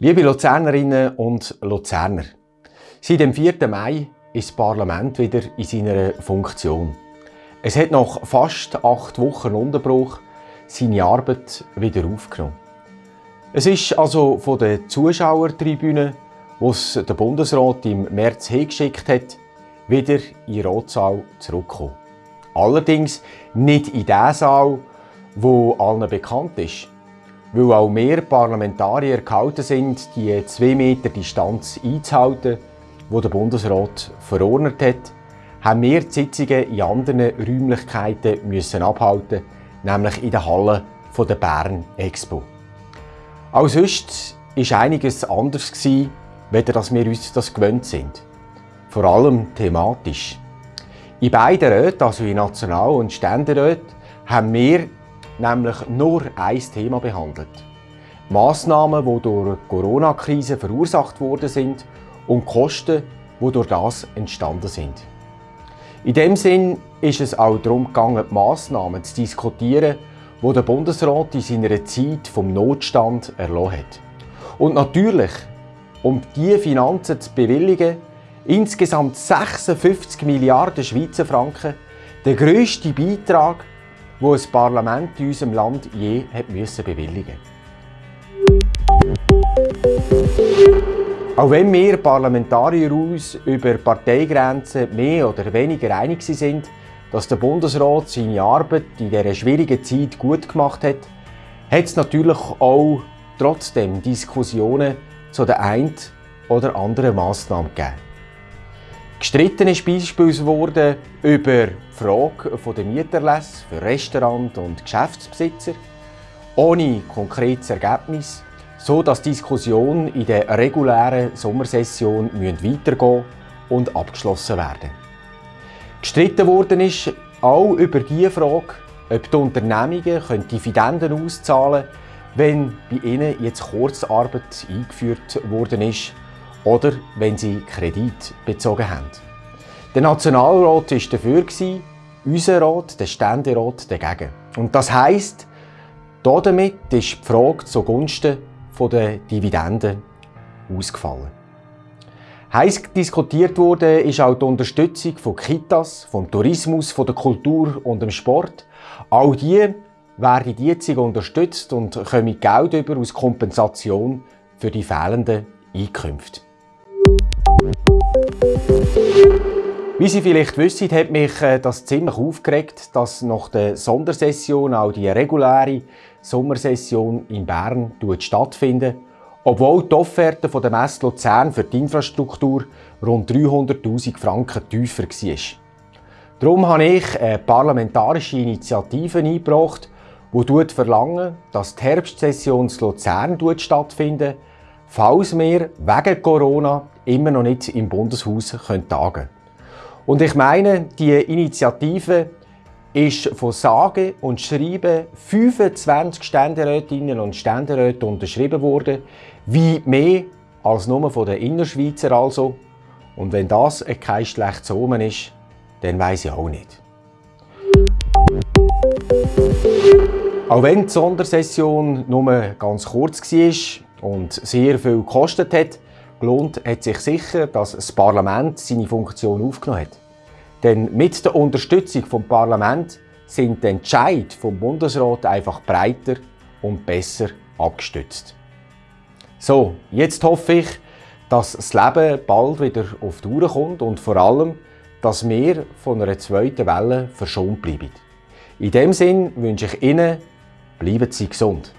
Liebe Luzernerinnen und Luzerner, seit dem 4. Mai ist das Parlament wieder in seiner Funktion. Es hat nach fast acht Wochen Unterbruch seine Arbeit wieder aufgenommen. Es ist also von der Zuschauertribüne, wo es der Bundesrat im März hingeschickt hat, wieder in den Rotsaal zurückgekommen. Allerdings nicht in den Saal, wo allen bekannt ist weil auch mehr Parlamentarier gehalten sind, die 2 Meter Distanz einzuhalten, die der Bundesrat verordnet hat, haben wir die Sitzungen in anderen Räumlichkeiten müssen abhalten, nämlich in der Halle der Bern Expo. Auch sonst war einiges anders, weder dass wir uns das gewöhnt sind. Vor allem thematisch. In beiden Räten, also in National- und Ständeräten, haben wir nämlich nur ein Thema behandelt. Massnahmen, die durch die Corona-Krise verursacht worden sind und Kosten, die durch das entstanden sind. In dem Sinn ist es auch darum gegangen, die Massnahmen zu diskutieren, die der Bundesrat in seiner Zeit vom Notstand erlassen hat. Und natürlich, um diese Finanzen zu bewilligen, insgesamt 56 Milliarden Schweizer Franken, der grösste Beitrag wo ein Parlament in unserem Land je hat müssen bewilligen Auch wenn wir Parlamentarier uns über Parteigrenzen mehr oder weniger einig sind, dass der Bundesrat seine Arbeit in dieser schwierigen Zeit gut gemacht hat, hat es natürlich auch trotzdem Diskussionen zu der einen oder anderen Massnahme gegeben. Gestritten ist beispielsweise über die Frage der Mieterlässe für Restaurant- und Geschäftsbesitzer, ohne konkretes Ergebnis, so dass die Diskussion in der regulären Sommersession weitergehen und abgeschlossen werden. Gestritten worden ist auch über die Frage, ob die Unternehmungen Dividenden auszahlen können, wenn bei ihnen jetzt Kurzarbeit eingeführt worden ist oder wenn sie Kredit bezogen haben. Der Nationalrat war dafür, unser Rat, der Ständerat, dagegen. Und das heisst, damit ist die Frage zugunsten der Dividenden ausgefallen. Heiß diskutiert wurde ist auch die Unterstützung von Kitas, vom Tourismus, von der Kultur und dem Sport. All die werden jetzt unterstützt und kommen Geld über aus Kompensation für die fehlenden Einkünfte. Wie Sie vielleicht wissen, hat mich äh, das ziemlich aufgeregt, dass nach der Sondersession auch die reguläre Sommersession in Bern stattfindet, obwohl die Offerte der Messe Luzern für die Infrastruktur rund 300'000 Franken tiefer war. Darum habe ich eine parlamentarische Initiative eingebracht, die verlangt, dass die Herbstsession in Luzern stattfindet, falls wir wegen Corona immer noch nicht im Bundeshaus tagen können. Und ich meine, die Initiative ist von sage und schreiben 25 Ständerätinnen und Ständeräten unterschrieben worden, wie mehr als nur von den Innerschweizer also. Und wenn das kein schlechtes Omen ist, dann weiß ich auch nicht. Auch wenn die Sondersession nur ganz kurz war und sehr viel gekostet hat, gelohnt hat sich sicher, dass das Parlament seine Funktion aufgenommen hat. Denn mit der Unterstützung vom Parlament sind die Entscheid vom Bundesrat einfach breiter und besser abgestützt. So, jetzt hoffe ich, dass das Leben bald wieder auf die Uhr kommt und vor allem, dass wir von einer zweiten Welle verschont bleiben. In dem Sinn wünsche ich Ihnen, bleiben Sie gesund.